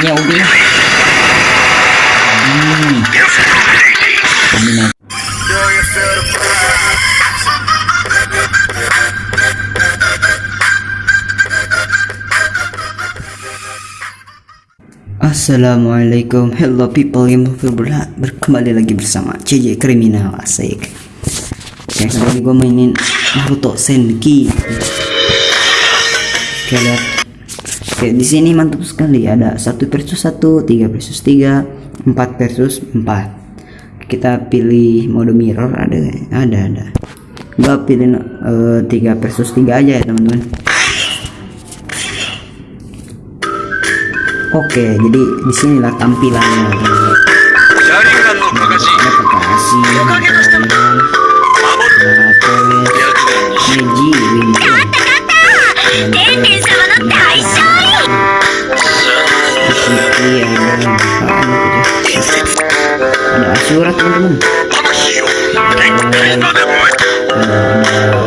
intinya ulti hmm. Assalamualaikum. Hello people. Yang Berkembali lagi bersama CJ Kriminal Asik. Oke kali ini gue mainin Naruto Senki. Oke lihat Oke di sini mantap sekali Ada satu versus satu, tiga versus tiga, empat versus empat. Kita pilih mode mirror Ada Ada ada Gue pilih uh, 3 versus 3 aja ya teman-teman Oke, jadi di sinilah tampilannya. Jaringan no Kakashi Di sini ada apaan itu ya? Ada Asura teman-teman. 魂を限界まで燃え Ada ada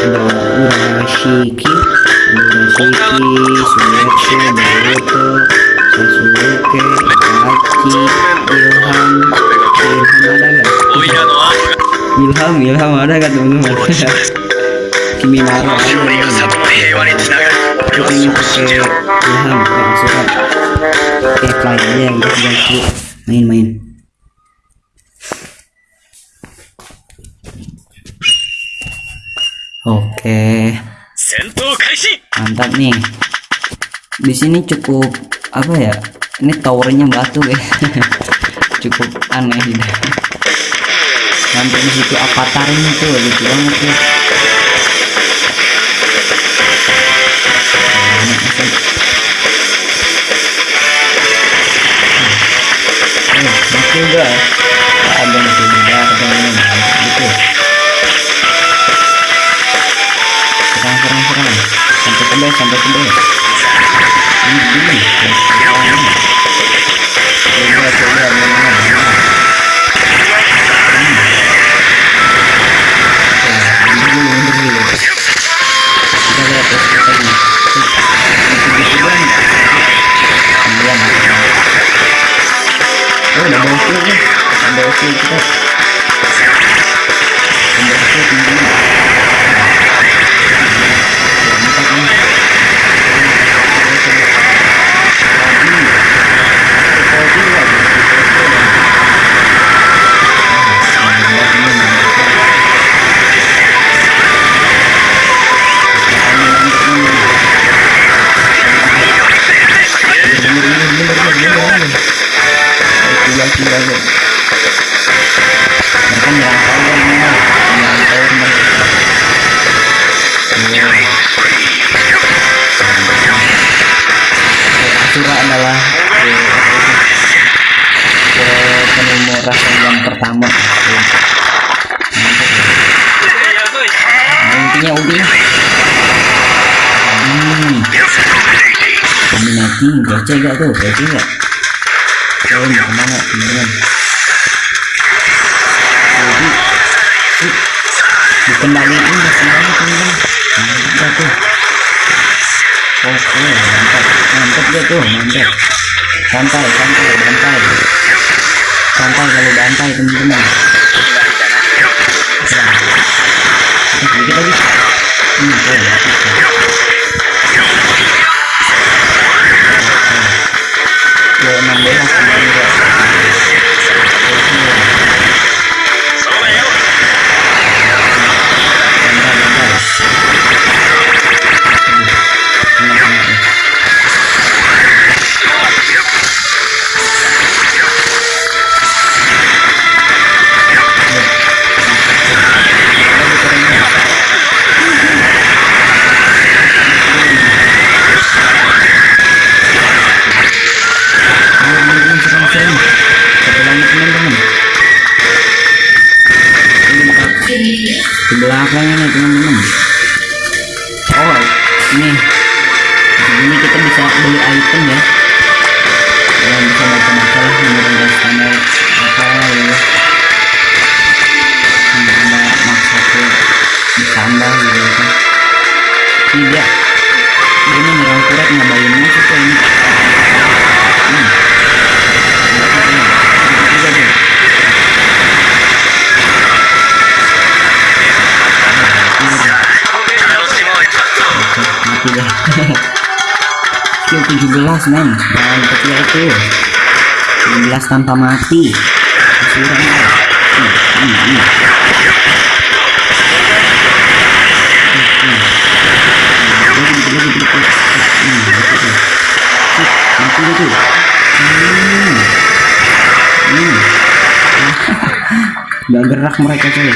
ada Urashiki, ada Urashiki, Sumetsu, Naruto, Sasuke, Itachi, Ilham, Ilham ada nggak? おいらの愛が Ilham, Ilham ada nggak teman-teman? Kimimaru この ada 勝利が nggak? 里の平和につながる俺は Ini そう信じる pakai Ilham, yang berhasil main-main oke. Mantap nih. Di sini cukup apa ya ini towernya batu ya cukup aneh. Ini sampai di situ apa tarinya tuh lucu banget ya. Base, sampai ke. Hmm. Ya, dulu, dulu. Ya. Iya. Oh, bawah kita. Gila. Mereka nyerang eh, eh, yang pertama. Eh, ya. Nah. Hmm. Baca gak tuh? Baca gak? Oh, mau ke mana teman-teman? Jadi, sip. dikembaliin ke semuanya teman-teman. Mantap tuh. Oke, mantap. Mantap dia tuh, mantap. Santai, santai, bantai. Santai kalau bantai teman-teman. Ya. Eh, sedikit lagi. Hmm. Oke, teman-teman. Ini. Di belakangnya nih, teman-teman. Oh, ini. Ini kita bisa beli item ya. Yang bisa baca-baca lah menurunkan standar apa ya. Maksa ke bertambah gitu kan. Ini. Dia ini nyerang kuret udah skill 17 men jangan kecil itu 17 tanpa mati men. Hmm, hmm, hmm. Gak gerak mereka coy gerak ya.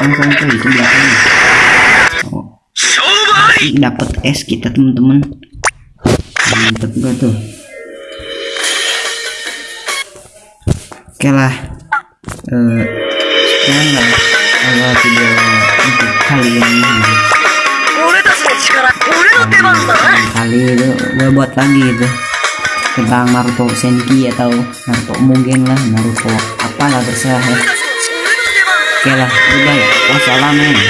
kamu kamu kali ke belakangnya oh. dapat es kita teman-teman mantep gak tuh? Oke lah. Uh, sekian lah. Video untuk kali ini. Kali itu gue buat lagi itu. Tentang Naruto Senki atau Naruto mungkin lah Naruto apalah terserah ya oke lah udah ya suka ini